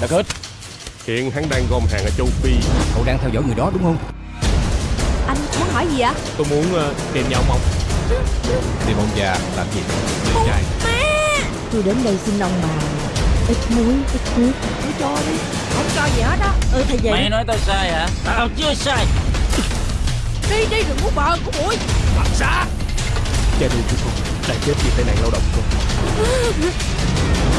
Đã hết. Hiện hắn đang gom hàng ở châu Phi. Cậu đang theo dõi người đó đúng không? Anh muốn hỏi gì ạ? Tôi muốn uh, tìm nhà ông ông. Tìm ông già làm gì? Để trai. Tôi đến đây xin ông bà Ít muối, ít nước. Tôi cho đi. Không cho gì hết á. Ừ thì vậy Mày nói tao sai hả? Tao chưa sai. Đi đi đừng muốn bờ của mũi. Cha nuôi của con đã chết vì tai nạn lao động rồi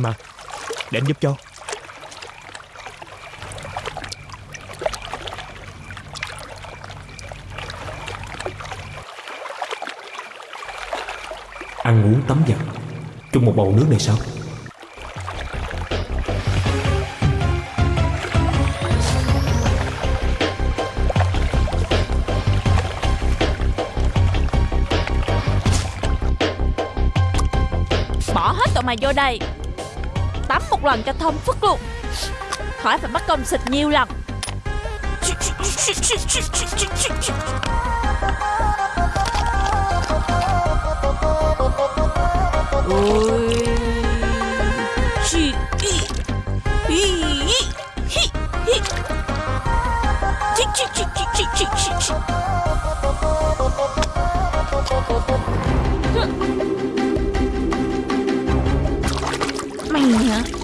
em à. Để anh giúp cho. Ăn uống tắm giặt. Chung một bầu nước này sao? Bỏ hết tụi mày vô đây một lần cho thông phức luôn. Khỏi phải mất công xịt nhiều lần.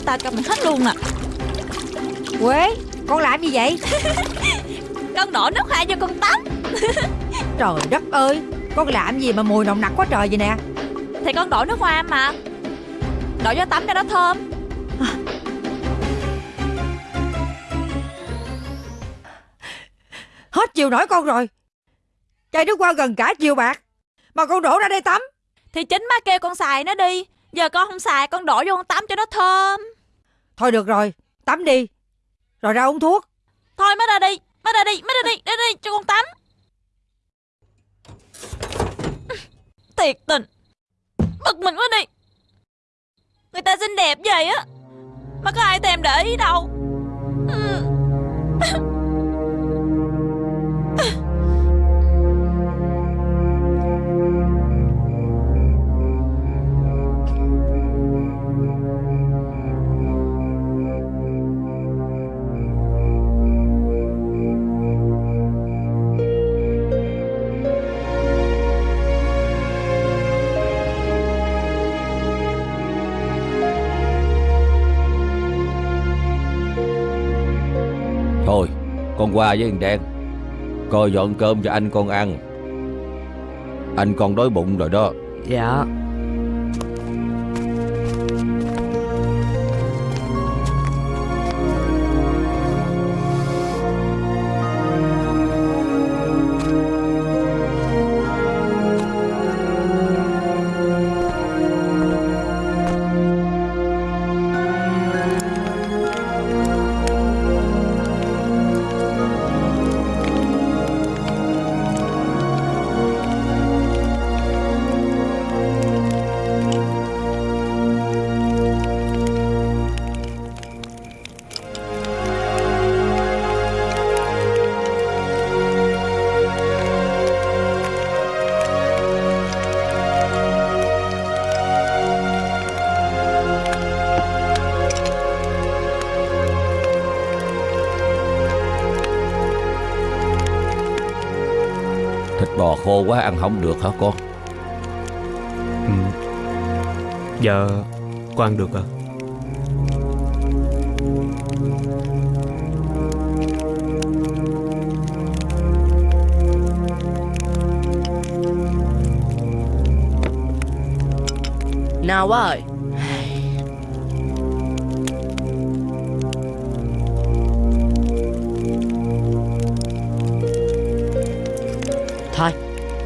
Tao cho mày hết luôn à. Quế Con làm gì vậy? Con đổ nước hoa vô con tắm. Trời đất ơi Con làm gì mà mùi nồng nặc quá trời vậy nè? Thì con đổ nước hoa mà. Đổ vô tắm cho nó thơm. Hết chiều nổi con rồi. Chai nước qua gần cả chiều bạc. Mà con đổ ra đây tắm. Thì chính má kêu con xài nó đi. Giờ con không xài con đổ vô con tắm cho nó thơm Thôi được rồi, Tắm đi. Rồi ra uống thuốc. Thôi, má ra đi, Má ra đi, Má ra đi Ra đi, cho con tắm. Thiệt tình. Bực mình quá đi. Người ta xinh đẹp vậy á. Mà có ai thèm để ý đâu. Qua với thằng Đen. Coi dọn cơm cho anh con ăn. Anh con đói bụng rồi đó. Dạ. Khô quá ăn không được hả con ừ. Dạ Con ăn được à Nào quá ơi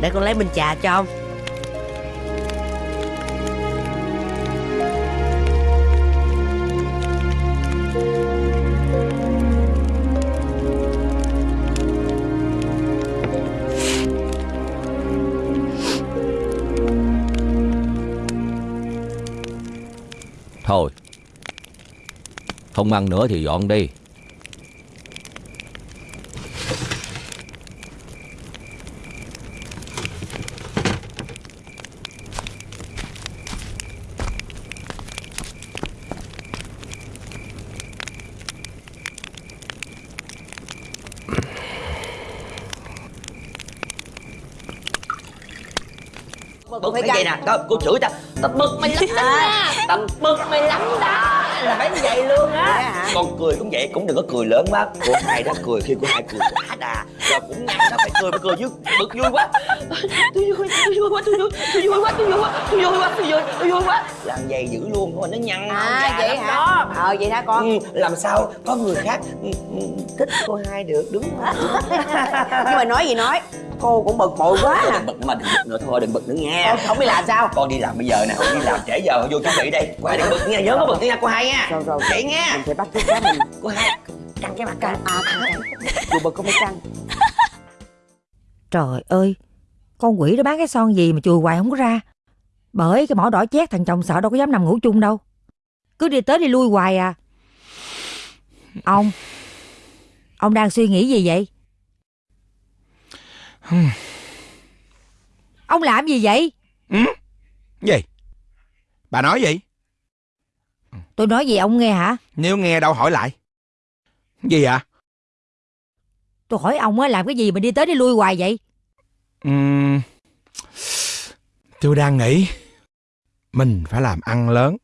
Để con lấy bình trà cho ông. Thôi Không ăn nữa thì dọn đi. Nè coi cô chửi ta ta bực mày lắm đó. Ta bực mày lắm đó. Là phải như vậy luôn á. Con cười cũng vậy cũng đừng có cười lớn quá. Cô hai đó cười khi cô hai cười quá đà. Rồi cũng nhăn đó phải cười phải cười chứ bực vui quá. Tôi vui tôi vui quá tôi vui tôi vui quá tôi vui quá tôi vui quá tôi vui tôi vui quá. Làm vậy dữ luôn mà nó nhăn À vậy hả? đó. Ờ vậy hả con? Ừ, làm sao có người khác ừ, ừ, thích cô hai được đúng không? Nhưng mà nói gì nói Cô cũng bực bội quá à. đừng bực mà đừng bực nữa. Thôi đừng bực nữa nha. Ờ, Không biết làm sao. Con đi làm bây giờ nè không đi làm trễ giờ. Vô chuẩn bị đây qua đừng bực nha nhớ có bực nha cô hai nha. Rồi rồi. Vậy nha. Mình phải bắt chước cá mình. Cô hai căng cái mặt căng. À căng. Căng Dù bực không phải căng. Trời ơi Con quỷ đó bán cái son gì mà chùi hoài không có ra? Bởi cái mỏ đỏ chét thằng chồng sợ đâu có dám nằm ngủ chung đâu. Cứ đi tới đi lui hoài à. Ông Ông đang suy nghĩ gì vậy Ông làm gì vậy Gì? Bà nói gì? Tôi nói gì ông nghe hả Nếu nghe đâu hỏi lại. Gì ạ? Tôi hỏi ông á làm cái gì mà đi tới đi lui hoài vậy Ừm, tôi đang nghĩ mình phải làm ăn lớn.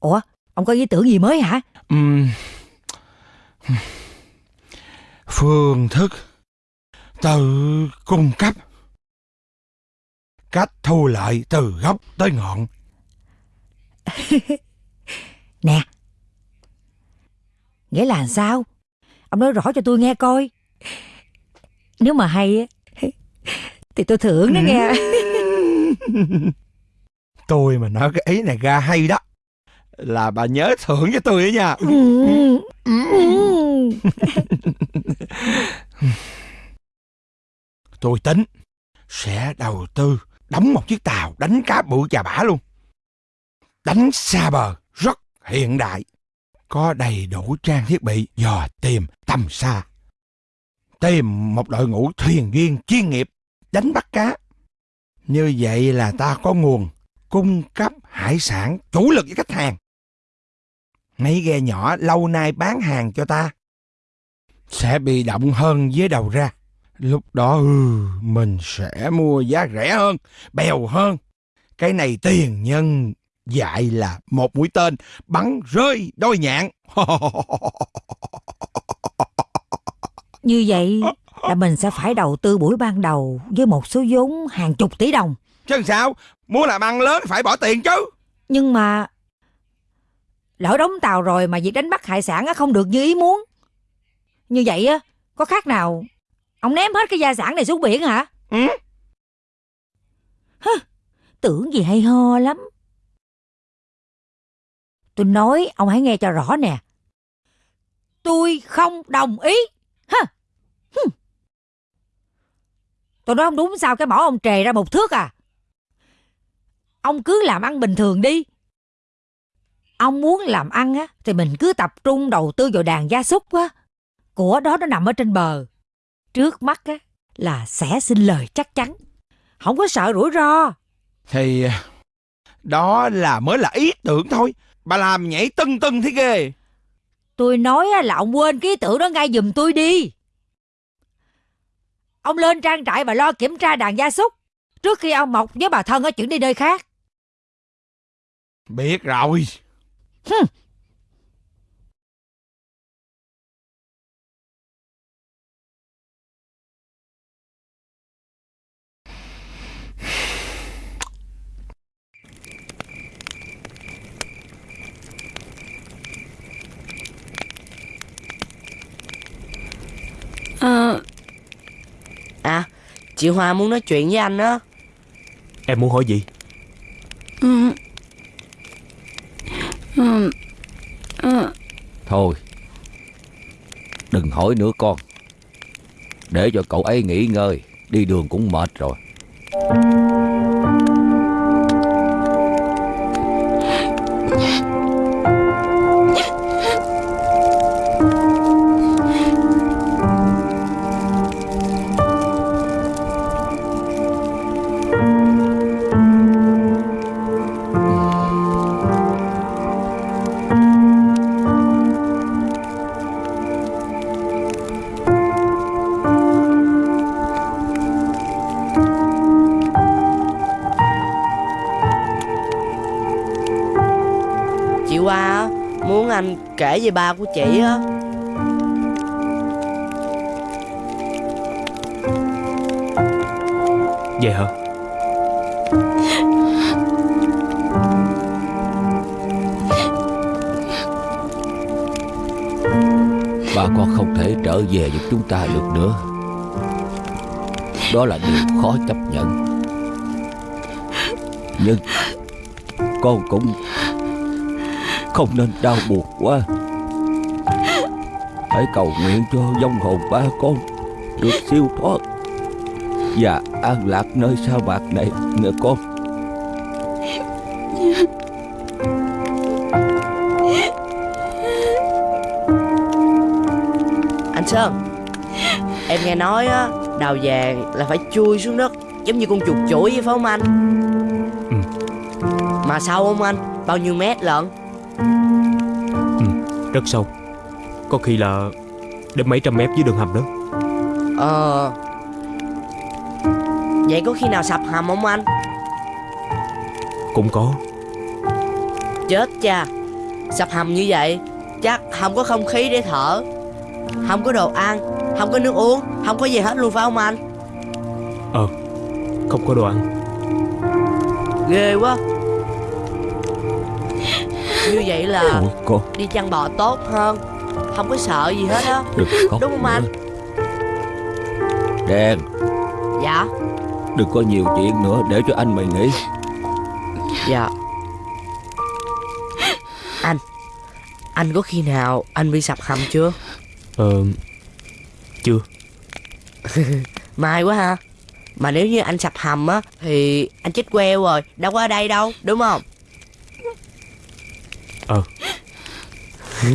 Ủa ông có ý tưởng gì mới hả Ừm, phương thức tự cung cấp. Cách thu lợi từ gốc tới ngọn. Nè. Nghĩa là sao? Ông nói rõ cho tôi nghe coi. Nếu mà hay á Thì tôi thưởng đó nghe. Tôi mà nói cái ý này ra hay đó là bà nhớ thưởng cho tôi đó nha. Ừ. Ừ tôi tính, sẽ đầu tư đóng một chiếc tàu đánh cá bự chà bả luôn. Đánh xa bờ, rất hiện đại, có đầy đủ trang thiết bị dò tìm tầm xa. Tìm một đội ngũ thuyền viên chuyên nghiệp đánh bắt cá. Như vậy là ta có nguồn cung cấp hải sản chủ lực với khách hàng. Mấy ghe nhỏ lâu nay bán hàng cho ta sẽ bị động hơn với đầu ra lúc đó ừ, mình sẽ mua giá rẻ hơn bèo hơn. Cái này tiền nhân dạy là một mũi tên bắn rơi đôi nhạn. Như vậy là mình sẽ phải đầu tư buổi ban đầu Với một số vốn hàng chục tỷ đồng. Chứ sao? Muốn làm ăn lớn phải bỏ tiền chứ. Nhưng mà Lỡ đóng tàu rồi mà việc đánh bắt hải sản á không được như ý muốn. Như vậy á Có khác nào Ông ném hết cái gia sản này xuống biển hả? Ừ? Tưởng gì hay ho lắm. Tôi nói ông hãy nghe cho rõ nè. Tôi không đồng ý. Hừm. Tôi nói không đúng sao cái mỏ ông trề ra một thước à. Ông cứ làm ăn bình thường đi. Ông muốn làm ăn á Thì mình cứ tập trung đầu tư vào đàn gia súc á. Của đó nó nằm ở trên bờ Trước mắt á Là sẽ xin lời chắc chắn Không có sợ rủi ro thì đó là mới là ý tưởng thôi bà làm nhảy tưng tưng thế ghê Tôi nói là ông quên cái ý tưởng đó ngay giùm tôi đi. Ông lên trang trại và lo kiểm tra đàn gia súc. Trước khi ông Mộc với bà thân ở chuyển đi nơi khác. Biết rồi. Ờ, À Chị Hoa muốn nói chuyện với anh á Em muốn hỏi gì ừ. Ừ. Ừ. Thôi Đừng hỏi nữa con Để cho cậu ấy nghỉ ngơi Đi đường cũng mệt rồi về ba của chị á. Vậy hả? Bà con không thể trở về giúp chúng ta được nữa. Đó là điều khó chấp nhận. Nhưng Con cũng Không nên đau buồn quá Hãy cầu nguyện cho vong hồn ba con Được siêu thoát Và an lạc nơi sa mạc này Nghe con. Anh Sơn Em nghe nói á Đào vàng là phải chui xuống đất Giống như con chuột chuỗi vậy phải không anh? Ừ. Mà sâu không anh? Bao nhiêu mét lận? Rất sâu Có khi là Đến mấy trăm mét dưới đường hầm đó. Ờ Vậy có khi nào sập hầm không anh? Cũng có. Chết cha Sập hầm như vậy Chắc không có không khí để thở Không có đồ ăn Không có nước uống Không có gì hết luôn phải không anh? Ờ Không có đồ ăn. Ghê quá. Như vậy là con đi chăn bò tốt hơn Không có sợ gì hết á. Đừng khóc Đúng không anh? Đen. Dạ. Đừng có nhiều chuyện nữa Để cho anh mày nghỉ Dạ. Anh Anh có khi nào anh bị sập hầm chưa? Ờ Chưa. May quá ha. Mà nếu như anh sập hầm á Thì anh chết queo rồi Đâu có ở đây đâu Đúng không? Ờ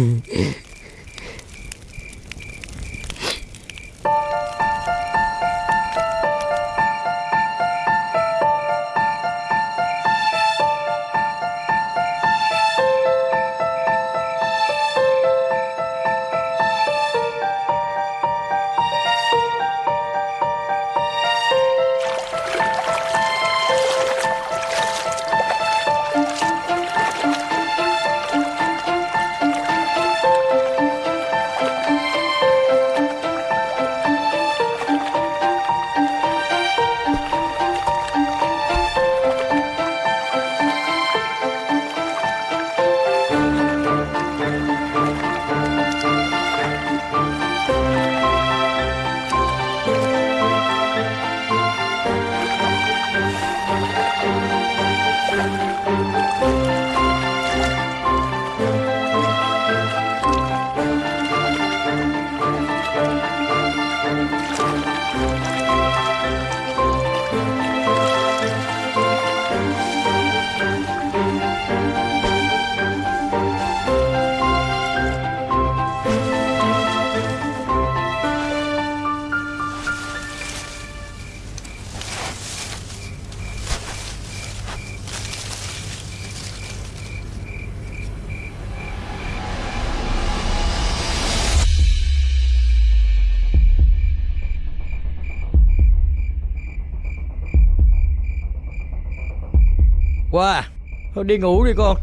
Qua Thôi đi ngủ đi con.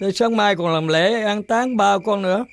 Để sáng mai còn làm lễ an táng ba con nữa.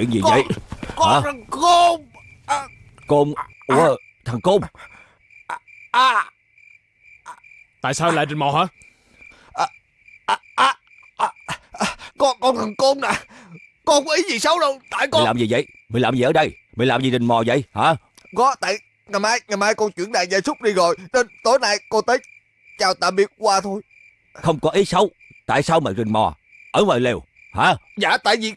Chuyện gì vậy? Con Hả? thằng côn. Côn Ủa thằng Côn. À, Tại sao lại rình mò hả? Con con thằng côn nè. Con có ý gì xấu đâu. Tại Mày con làm gì vậy? Mày làm gì ở đây? Mày làm gì rình mò vậy? Hả? Có tại ngày mai ngày mai con chuyển đàn gia súc đi rồi. Nên tối nay con tới chào tạm biệt qua thôi. Không có ý xấu. Tại sao mày rình mò Ở ngoài lều. Hả? Dạ tại vì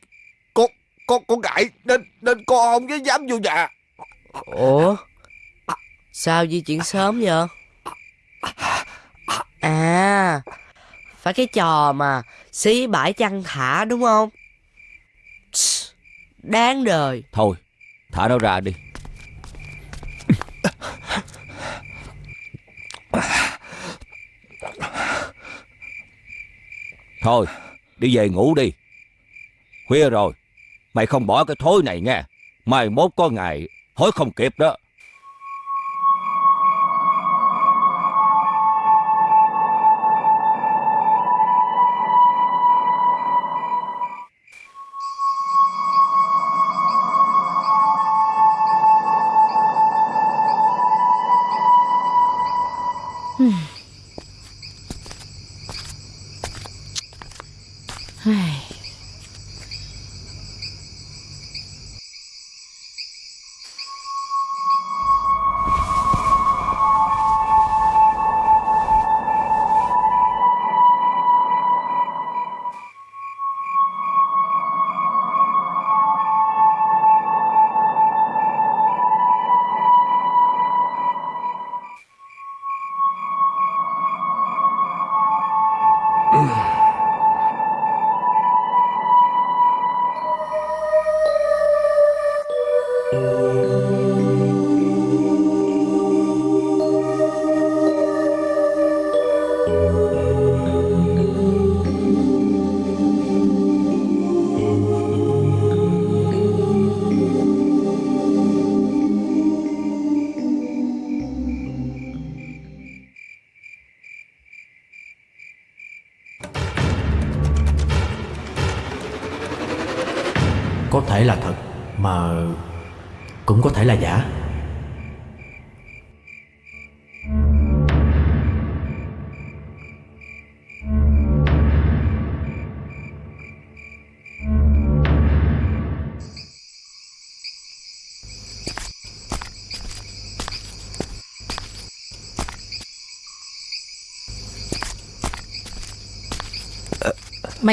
con con ngại nên nên con không có dám vô nhà. Ủa? Sao di chuyển sớm vậy? À Phải cái trò mà Xí bãi chăn thả đúng không? Đáng đời. Thôi Thả nó ra đi. Thôi Đi về ngủ đi. Khuya rồi Mày không bỏ cái thối này nghe. Mai mốt có ngày Hối không kịp đó.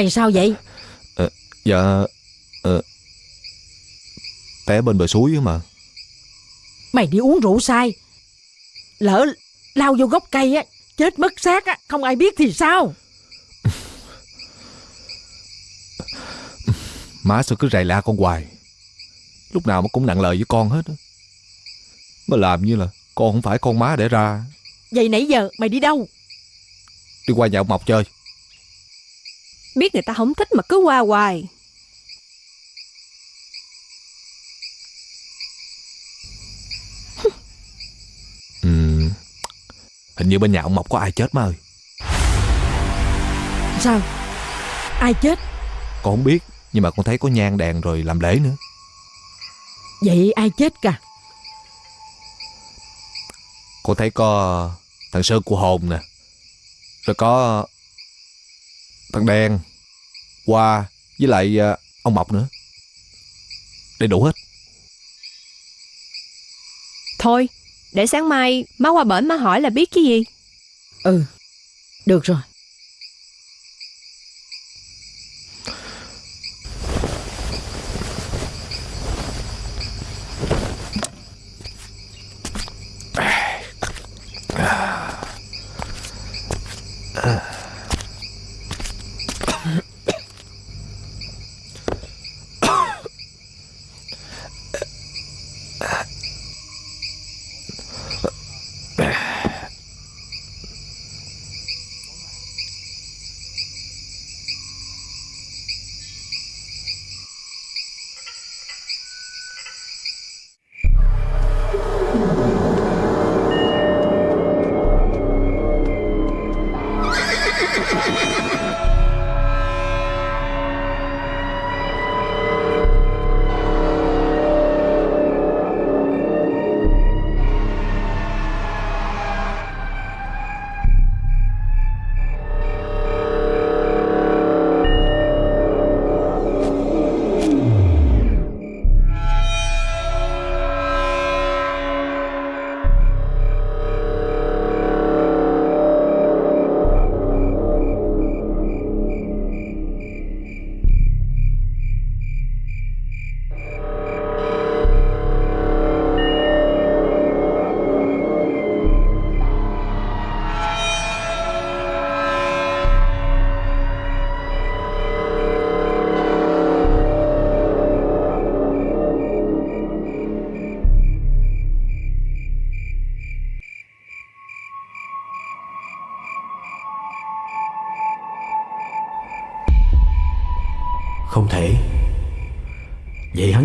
Mày sao vậy? Dạ ờ, Té bên bờ suối mà. Mày đi uống rượu say Lỡ lao vô gốc cây á Chết mất xác á Không ai biết thì sao? Má sao cứ rầy la con hoài. Lúc nào mà cũng nặng lời với con hết á. Mà làm như là Con không phải con má để ra. Vậy nãy giờ mày đi đâu? Đi qua nhà ông Mộc chơi Biết người ta không thích mà cứ qua hoài. Ừm, Hình như bên nhà ông Mộc có ai chết má ơi. Sao? Ai chết? Con không biết Nhưng mà con thấy có nhang đèn rồi làm lễ nữa. Vậy ai chết cả? Con thấy có thằng Sơn của hồn nè. Rồi có thằng đen Hoa với lại à, ông Mộc nữa. Đầy đủ hết. Thôi Để sáng mai má qua bển má hỏi là biết cái gì. Ừ Được rồi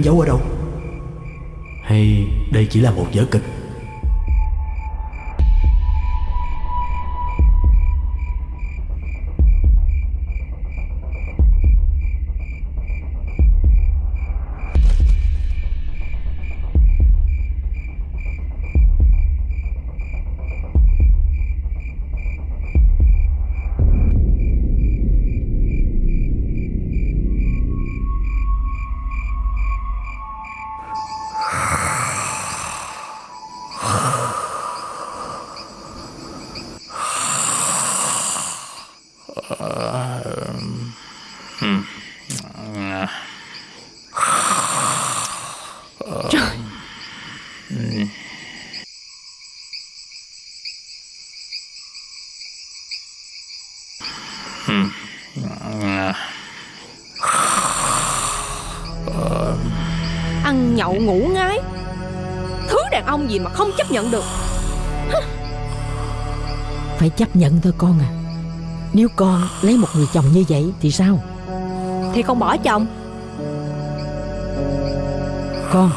giấu ở đâu? Hay đây chỉ là một vở kịch? Nhậu ngủ ngái Thứ đàn ông gì mà không chấp nhận được? Phải chấp nhận thôi con à. Nếu con lấy một người chồng như vậy Thì sao? Thì không bỏ chồng. Con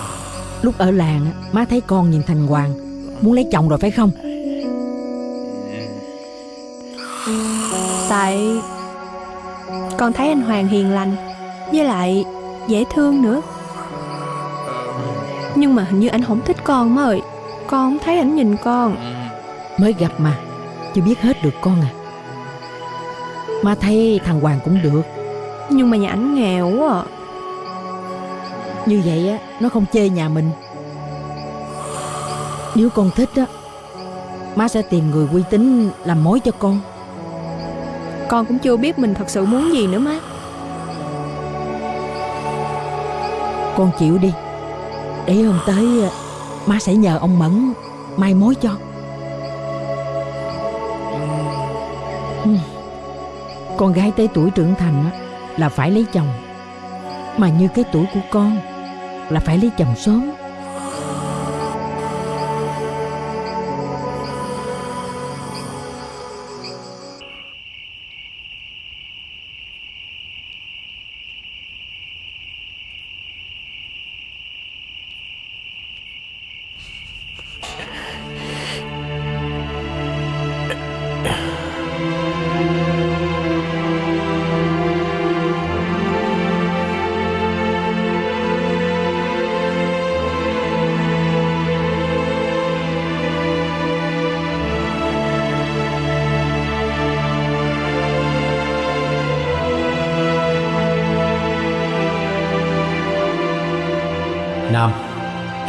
Lúc ở làng á, má thấy con nhìn Thành Hoàng Muốn lấy chồng rồi phải không? Tại Con thấy anh Hoàng hiền lành Với lại dễ thương nữa Nhưng mà hình như anh không thích con má ơi Con không thấy ảnh nhìn con. Mới gặp mà Chưa biết hết được con à. Má thấy thằng Hoàng cũng được. Nhưng mà nhà ảnh nghèo quá à. Như vậy á Nó không chê nhà mình. Nếu con thích á Má sẽ tìm người uy tín Làm mối cho con. Con cũng chưa biết mình thật sự muốn gì nữa má. Con chịu đi Để hôm tới á, Má sẽ nhờ ông Mẫn Mai mối cho. Hmm. Con gái tới tuổi trưởng thành Là phải lấy chồng. Mà như cái tuổi của con Là phải lấy chồng sớm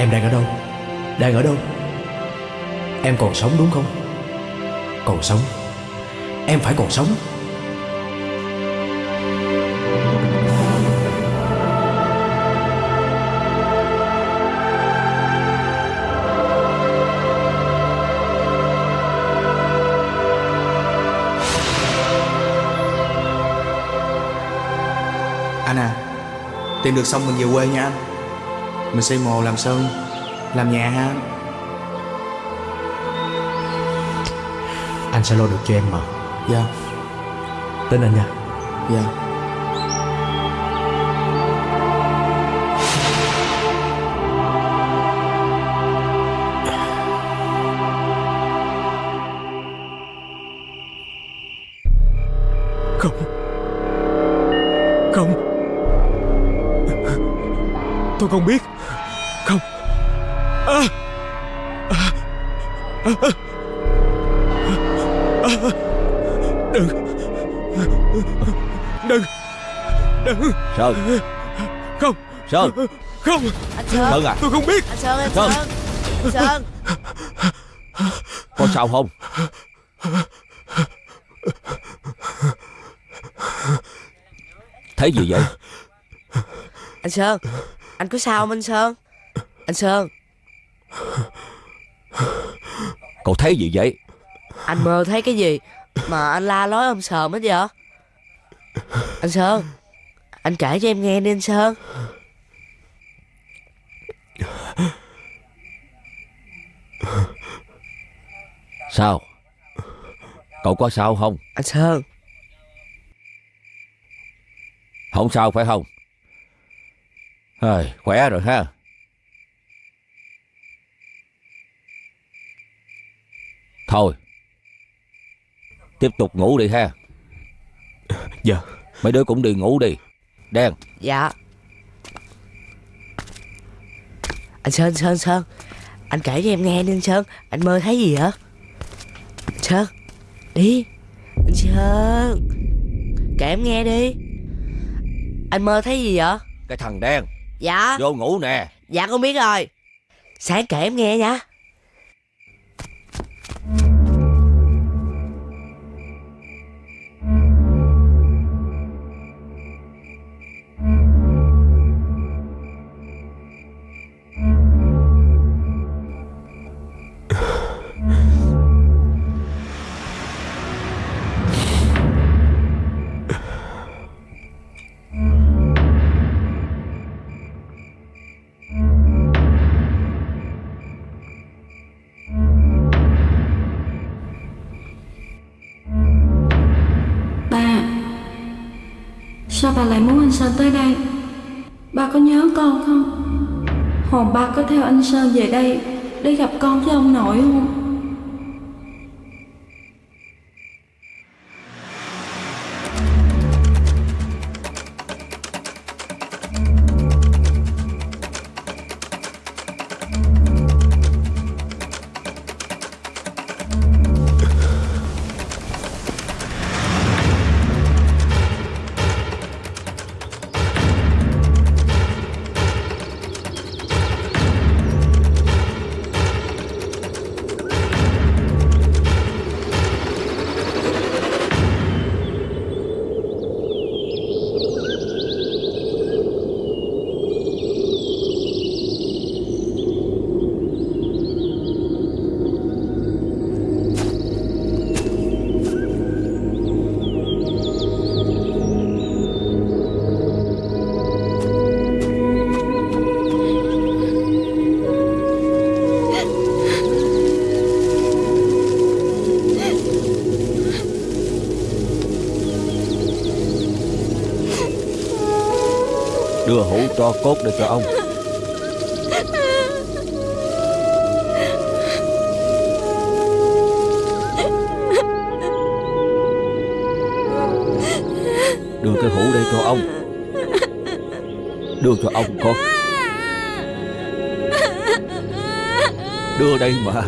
Em đang ở đâu? Đang ở đâu? Em còn sống đúng không? Còn sống. Em phải còn sống. Anna, Tìm được xong mình về quê nha anh. Mình xây mồ làm sơn Làm nhà ha. Anh Anh sẽ lo được cho em mà. Dạ. Tin anh nha. Dạ Đừng Đừng Đừng Sơn. Không. Sơn. Không. Anh Sơn. Sơn à? Tôi không biết. Anh Sơn anh Sơn. Sơn. Anh Sơn. Có sao không? Thấy gì vậy? Anh Sơn. Anh có sao không anh Sơn? Anh Sơn. Cậu thấy gì vậy Anh mơ thấy cái gì Mà anh la lối ông sờm hết vậy? Anh Sơn Anh kể cho em nghe đi anh Sơn. Sao? Cậu có sao không? Anh Sơn. Không sao phải không? Hơi, Khỏe rồi ha. Thôi Tiếp tục ngủ đi ha. Dạ. Mấy đứa cũng đi ngủ đi. Đen. Dạ. Anh Sơn Sơn Sơn. Anh kể cho em nghe đi anh Sơn. Anh mơ thấy gì hả? Anh Sơn. Đi. Anh Sơn. Kể em nghe đi. Anh mơ thấy gì vậy? Cái thằng đen. Dạ. Vô ngủ nè. Dạ con biết rồi. Sáng kể em nghe nha anh Sơn về đây? Để gặp con với ông nội không? Tro cốt để cho ông. Đưa cái hũ đây cho ông. Đưa cho ông con. Đưa đây mà.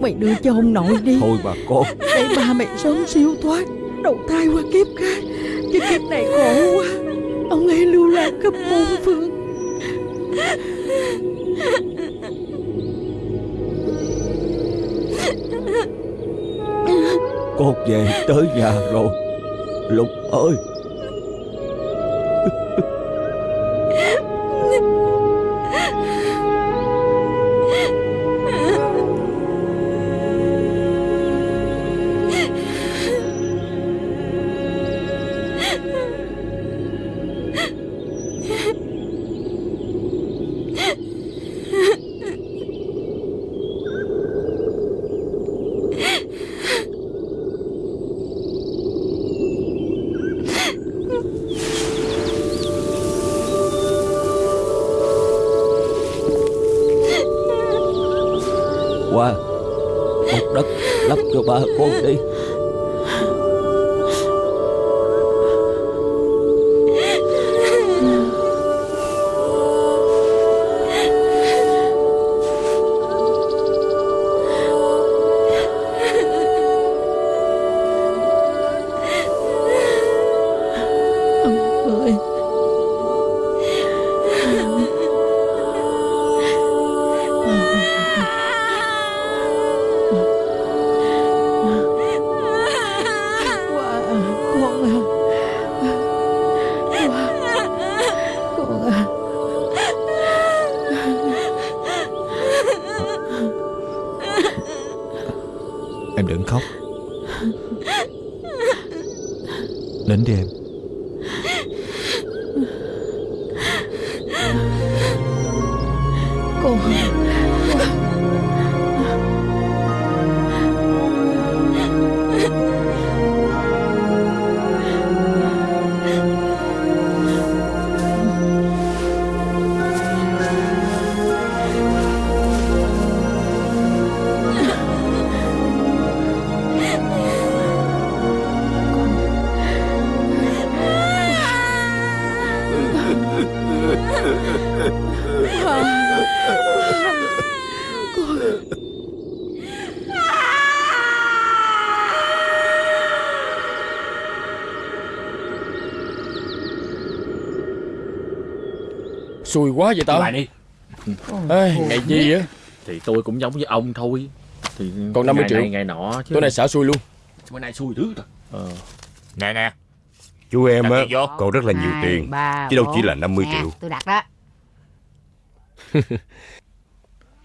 Mày đưa cho ông nội đi. Thôi bà con. Để ba mẹ sớm siêu thoát Đầu thai qua kiếp kiếp này khổ quá. Ông ấy lưu lạc khắp bốn phương. Con về tới nhà rồi. Lục ơi. Nín đi Quá vậy tao? Lại đi. Ê, ngày gì á thì tôi cũng giống với ông thôi. Thì Còn 50 ngày triệu. này, ngày nọ chứ. Tối nay xả xui luôn. Bữa nay xui dữ rồi. Ờ. Nè nè. Chú em á. Còn rất là nhiều Hai, tiền ba, Chứ đâu chỉ là 50 Nè, triệu. tôi đặt đó.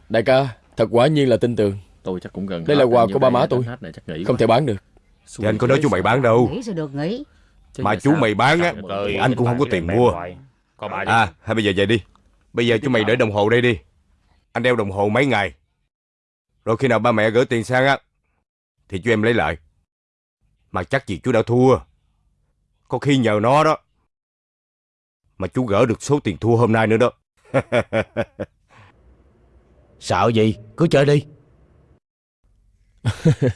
Đại ca Thật quả nhiên là tin tưởng. Tôi chắc cũng gần Đây hết là quà của ba vậy má tôi. này chắc nghỉ Không quá. thể bán được. Thì anh có nói chú mày bán đâu. Nghĩ được nghĩ Mà chú sao? mày bán á Anh cũng không có tiền mua. À hay bây giờ về đi Bây giờ chú mày để đồng hồ đây đi. Anh đeo đồng hồ mấy ngày. Rồi khi nào ba mẹ gửi tiền sang á, Thì chú em lấy lại. Mà chắc gì chú đã thua. Có khi nhờ nó đó Mà chú gỡ được số tiền thua hôm nay nữa đó. Sợ gì Cứ chơi đi.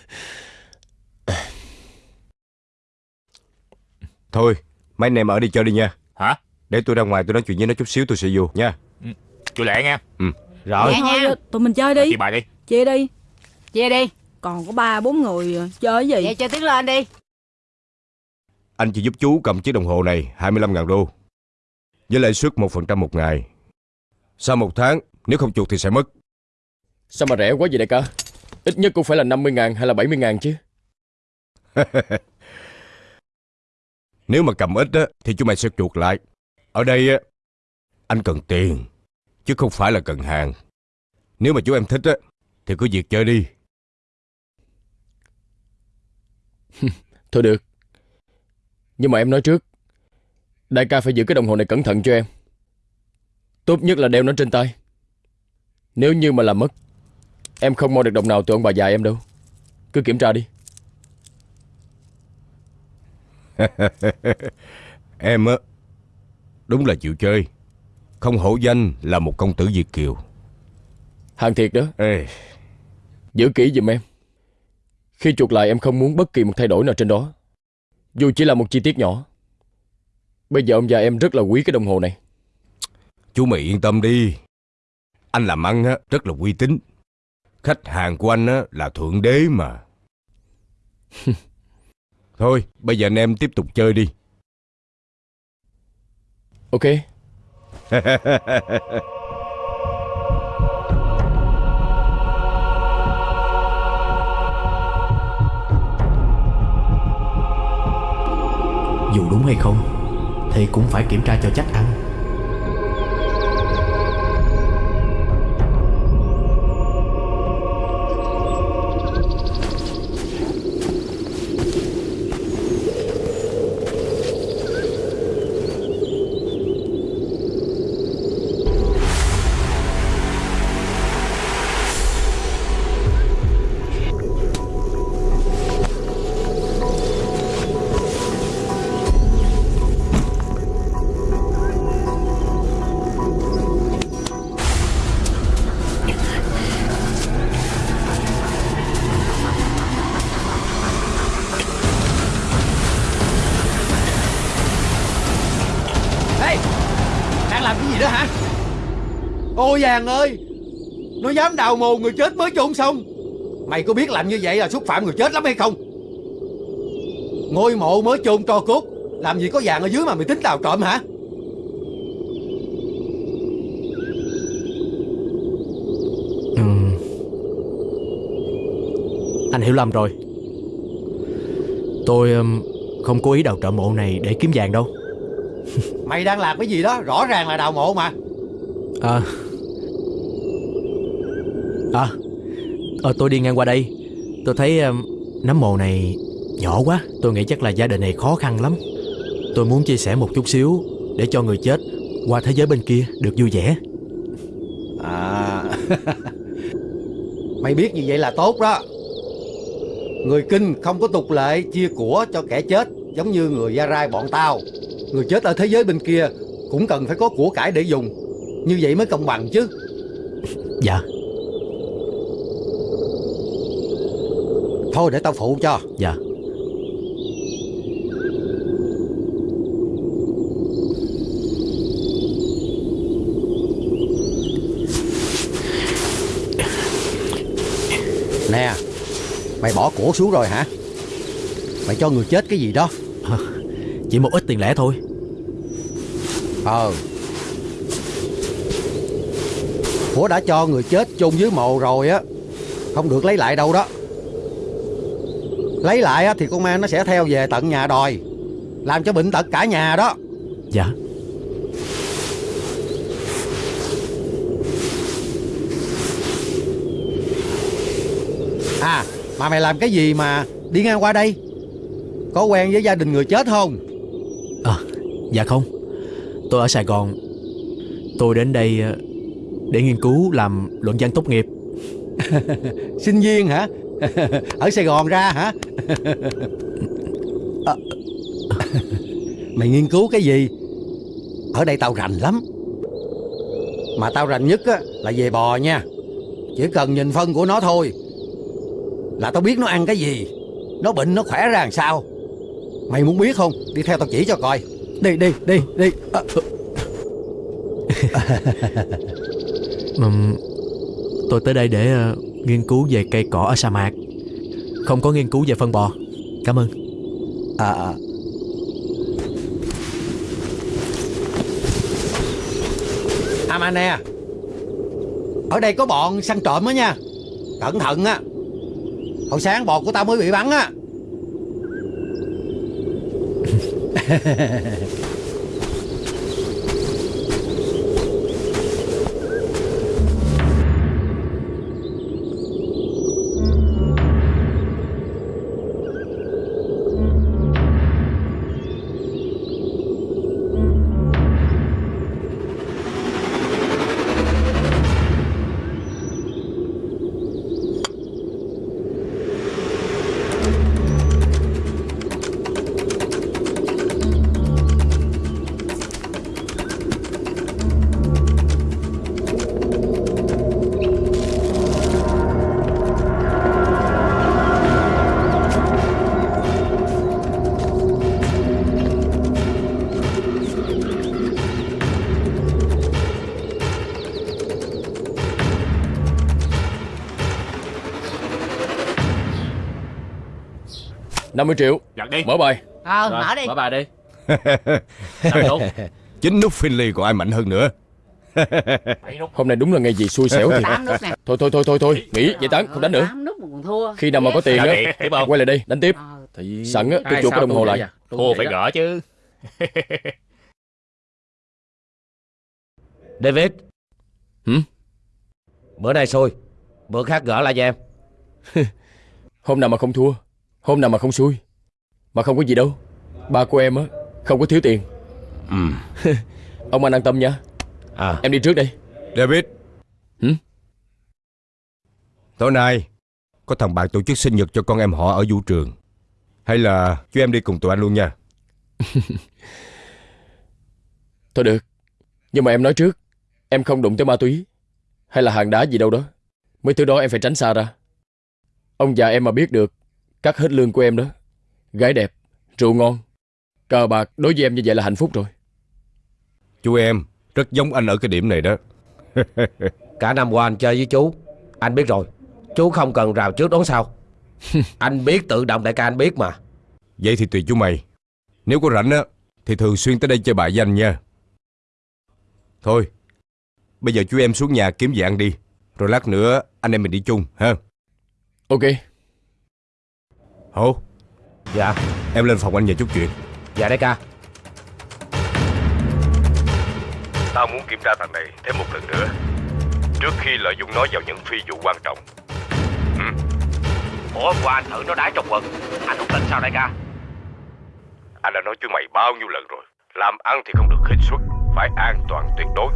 Thôi, mấy anh em ở đi chơi đi nha. Hả? Để tôi ra ngoài tôi nói chuyện với nó chút xíu tôi sẽ vô nha. Chú lẹ nghe. Ừ. Rồi. Thôi tụi mình chơi đi. Chị bài đi. Chia đi. Chia đi. Còn có ba bốn người chơi cái gì? Vậy cho tiếng lên đi. Anh chỉ giúp chú cầm chiếc đồng hồ này 25.000 đô. Với lãi suất 1% một ngày. Sau một tháng Nếu không chuột thì sẽ mất. Sao mà rẻ quá vậy đại ca? Ít nhất cũng phải là 50 ngàn hay là 70 ngàn chứ. Nếu mà cầm ít á, Thì chú mày sẽ chuột lại Ở đây á Anh cần tiền Chứ không phải là cần hàng. Nếu mà chú em thích á Thì cứ việc chơi đi. Thôi được. Nhưng mà em nói trước Đại ca phải giữ cái đồng hồ này cẩn thận cho em. Tốt nhất là đeo nó trên tay. Nếu như mà làm mất Em không mua được đồng nào từ ông bà già em đâu. Cứ kiểm tra đi. Em á Đúng là chịu chơi. Không hổ danh là một công tử Việt Kiều. Hàng thiệt đó. Ê, Giữ kỹ giùm em. Khi chuột lại em không muốn bất kỳ một thay đổi nào trên đó. Dù chỉ là một chi tiết nhỏ. Bây giờ ông già em rất là quý cái đồng hồ này. Chú mày yên tâm đi. Anh làm ăn á, rất là uy tín. Khách hàng của anh á, là thượng đế mà. Thôi bây giờ anh em tiếp tục chơi đi Ok. Dù đúng hay không Thì cũng phải kiểm tra cho chắc ăn. Ô vàng ơi. Nó dám đào mồ người chết mới chôn xong. Mày có biết làm như vậy là xúc phạm người chết lắm hay không? Ngôi mộ mới chôn tro cốt Làm gì có vàng ở dưới mà mày tính đào trộm hả? Ừ. Anh hiểu lầm rồi. Tôi um, không cố ý đào trộm mộ này để kiếm vàng đâu. Mày đang làm cái gì đó Rõ ràng là đào mộ mà. À ờ, Tôi đi ngang qua đây. Tôi thấy um, nấm mồ này nhỏ quá. Tôi nghĩ chắc là gia đình này khó khăn lắm. Tôi muốn chia sẻ một chút xíu Để cho người chết qua thế giới bên kia được vui vẻ. À. Mày biết như vậy là tốt đó. Người kinh không có tục lệ chia của cho kẻ chết Giống như người Gia Rai bọn tao. Người chết ở thế giới bên kia Cũng cần phải có của cải để dùng. Như vậy mới công bằng chứ. Dạ Thôi để tao phụ cho. Dạ. Nè Mày bỏ của xuống rồi hả? Mày cho người chết cái gì đó? Chỉ một ít tiền lẻ thôi. Ờ. Của đã cho người chết chôn dưới mộ rồi á. Không được lấy lại đâu đó Lấy lại á, thì con ma nó sẽ theo về tận nhà đòi Làm cho bệnh tật cả nhà đó. Dạ. À mà mày làm cái gì mà đi ngang qua đây? Có quen với gia đình người chết không? À dạ không. Tôi ở Sài Gòn. Tôi đến đây ờ, để nghiên cứu làm luận văn tốt nghiệp. Sinh viên hả ở Sài Gòn ra hả? À, Mày nghiên cứu cái gì? Ở đây tao rành lắm. Mà tao rành nhất á, là về bò nha. Chỉ cần nhìn phân của nó thôi Là tao biết nó ăn cái gì. Nó bệnh nó khỏe ra làm sao. Mày muốn biết không? Đi theo tao chỉ cho coi. Đi đi đi đi. À, Tôi tới đây để uh, nghiên cứu về cây cỏ ở sa mạc không có nghiên cứu về phân bò. Cảm ơn. À, à. Nè. Ở đây có bọn săn trộm á nha. Cẩn thận á. Hồi sáng bò của tao mới bị bắn á năm mươi triệu. Giật đi. Mở bài. Ờ Rồi, mở đi. Mở bài đi. Chính nút Finley còn ai mạnh hơn nữa. Hôm nay đúng là ngày gì xui xẻo nè. Thôi thôi thôi thôi thôi. Nghỉ vậy tán không đánh nữa. Khi nào mà có tiền Sao á? Quay lại đây đánh tiếp. Thì... Sẵn á tôi chuột cái đồng hồ lại. à? Thua phải gỡ chứ. David. Hử? Bữa nay xui. Bữa khác gỡ lại cho em. Hôm nào mà không thua Hôm nào mà không xui Mà không có gì đâu. Ba của em á Không có thiếu tiền. Ừ. Ông anh an tâm nha. À. Em đi trước đây David. Hử? Tối nay Có thằng bạn tổ chức sinh nhật cho con em họ ở vũ trường. Hay là chú em đi cùng tụi anh luôn nha. Thôi được. Nhưng mà em nói trước Em không đụng tới ma túy Hay là hàng đá gì đâu đó. Mấy thứ đó em phải tránh xa ra. Ông già em mà biết được Cắt hết lương của em đó. Gái đẹp Rượu ngon Cờ bạc đối với em như vậy là hạnh phúc rồi. Chú em rất giống anh ở cái điểm này đó. Cả năm qua anh chơi với chú Anh biết rồi. Chú không cần rào trước đón sau. Anh biết tự động đại ca anh biết mà. Vậy thì tùy chú mày. Nếu có rảnh á Thì thường xuyên tới đây chơi bài với anh nha. Thôi Bây giờ chú em xuống nhà kiếm gì ăn đi. Rồi lát nữa anh em mình đi chung ha? Ok Hổ. Dạ Em lên phòng anh nhờ chút chuyện. Dạ đại ca. Tao muốn kiểm tra thằng này thêm một lần nữa. Trước khi lợi dụng nó vào những phi vụ quan trọng. Ủa qua anh thử nó đái trong quần. Anh không tin sao đại ca? Anh đã nói chú mày bao nhiêu lần rồi. Làm ăn thì không được khích xuất Phải an toàn tuyệt đối.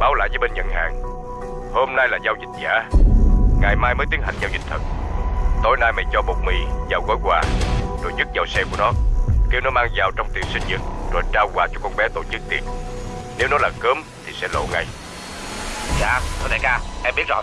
Báo lại với bên nhận hàng. Hôm nay là giao dịch giả. Ngày mai mới tiến hành giao dịch thật Tối nay mày cho bột mì vào gói quà. Rồi dứt vào xe của nó. Kêu nó mang vào trong tiệc sinh nhật, Rồi trao quà cho con bé tổ chức tiệc. Nếu nó là cơm thì sẽ lộ ngay. Dạ thưa đại ca, em biết rồi.